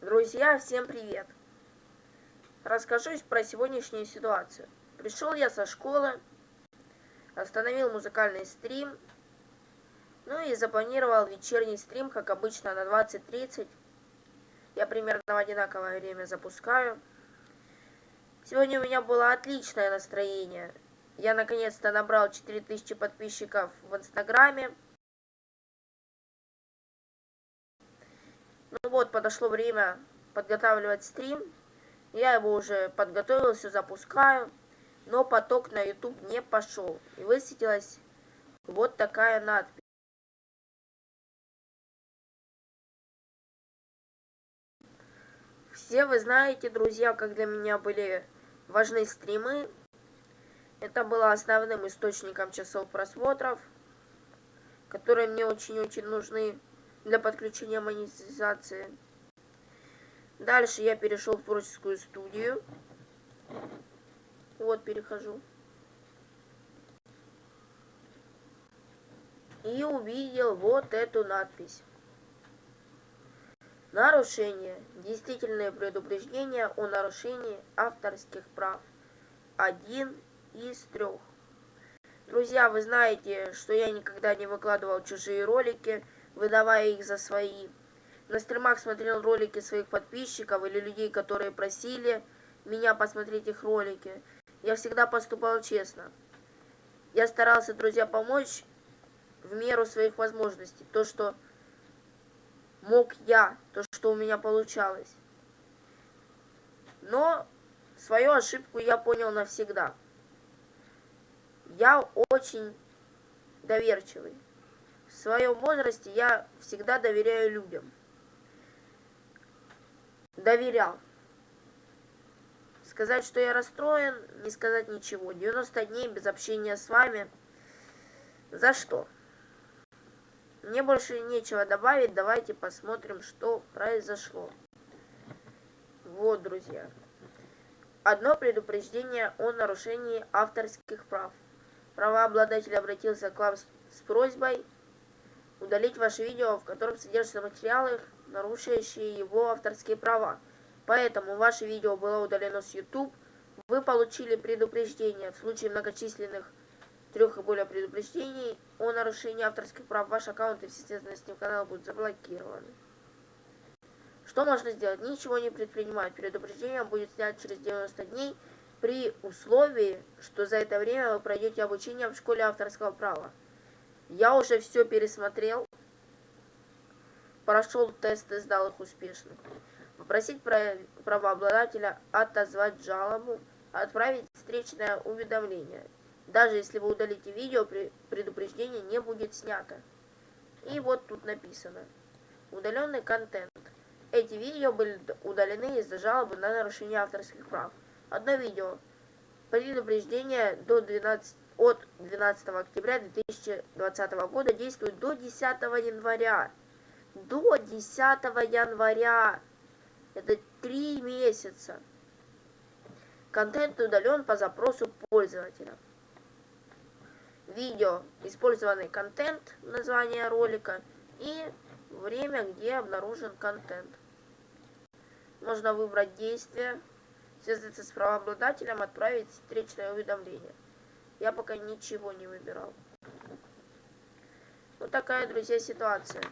Друзья, всем привет! Расскажусь про сегодняшнюю ситуацию. Пришел я со школы, остановил музыкальный стрим, ну и запланировал вечерний стрим, как обычно, на 20.30. Я примерно в одинаковое время запускаю. Сегодня у меня было отличное настроение. Я наконец-то набрал 4000 подписчиков в Инстаграме. Ну вот, подошло время подготавливать стрим. Я его уже подготовил, все запускаю. Но поток на YouTube не пошел. И высветилась вот такая надпись. Все вы знаете, друзья, как для меня были важны стримы. Это было основным источником часов просмотров, которые мне очень-очень нужны для подключения монетизации. Дальше я перешел в творческую студию. Вот, перехожу. И увидел вот эту надпись. Нарушение. Действительное предупреждение о нарушении авторских прав. Один из трех. Друзья, вы знаете, что я никогда не выкладывал чужие ролики, выдавая их за свои. На стримах смотрел ролики своих подписчиков или людей, которые просили меня посмотреть их ролики. Я всегда поступал честно. Я старался, друзья, помочь в меру своих возможностей. То, что мог я, то, что у меня получалось. Но свою ошибку я понял навсегда. Я очень доверчивый. В своем возрасте я всегда доверяю людям. Доверял. Сказать, что я расстроен, не сказать ничего. 90 дней без общения с вами. За что? Мне больше нечего добавить. Давайте посмотрим, что произошло. Вот, друзья. Одно предупреждение о нарушении авторских прав. Правообладатель обратился к вам с просьбой удалить ваше видео, в котором содержатся материалы, нарушающие его авторские права. Поэтому ваше видео было удалено с YouTube. Вы получили предупреждение в случае многочисленных трех и более предупреждений о нарушении авторских прав. Ваш аккаунт и все связанные с ним каналы будут заблокированы. Что можно сделать? Ничего не предпринимать. Предупреждение будет снято через 90 дней при условии, что за это время вы пройдете обучение в школе авторского права. Я уже все пересмотрел, прошел тесты, сдал их успешно. Попросить правообладателя отозвать жалобу, отправить встречное уведомление. Даже если вы удалите видео, предупреждение не будет снято. И вот тут написано. Удаленный контент. Эти видео были удалены из-за жалобы на нарушение авторских прав. Одно видео. Предупреждение до 12 от 12 октября 2020 года действует до 10 января. До 10 января. Это три месяца. Контент удален по запросу пользователя. Видео, использованный контент, название ролика и время, где обнаружен контент. Можно выбрать действие, связаться с правообладателем, отправить встречное уведомление. Я пока ничего не выбирал. Вот такая, друзья, ситуация.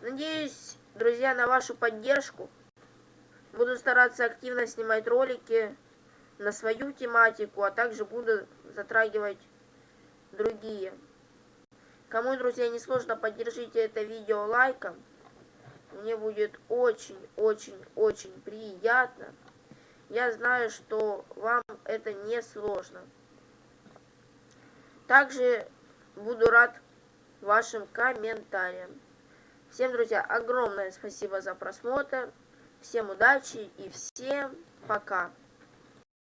Надеюсь, друзья, на вашу поддержку. Буду стараться активно снимать ролики на свою тематику, а также буду затрагивать другие. Кому, друзья, не сложно, поддержите это видео лайком. Мне будет очень-очень-очень приятно. Я знаю, что вам это не сложно. Также буду рад вашим комментариям. Всем, друзья, огромное спасибо за просмотр. Всем удачи и всем пока.